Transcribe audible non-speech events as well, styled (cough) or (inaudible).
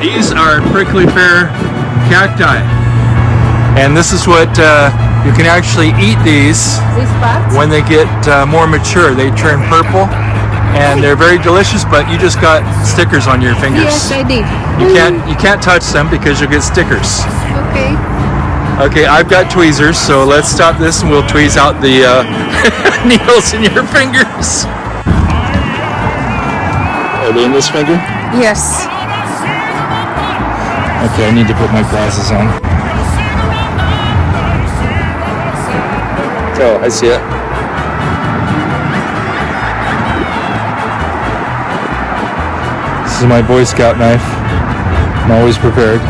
These are prickly pear cacti. And this is what uh, you can actually eat these when they get uh, more mature. They turn purple and they're very delicious, but you just got stickers on your fingers. Yes, I did. You can't you can't touch them because you'll get stickers. Okay. Okay, I've got tweezers, so let's stop this and we'll tweeze out the uh, (laughs) needles in your fingers. Are they in this finger? Yes. Okay, I need to put my glasses on. Oh, I see it. This is my Boy Scout knife. I'm always prepared.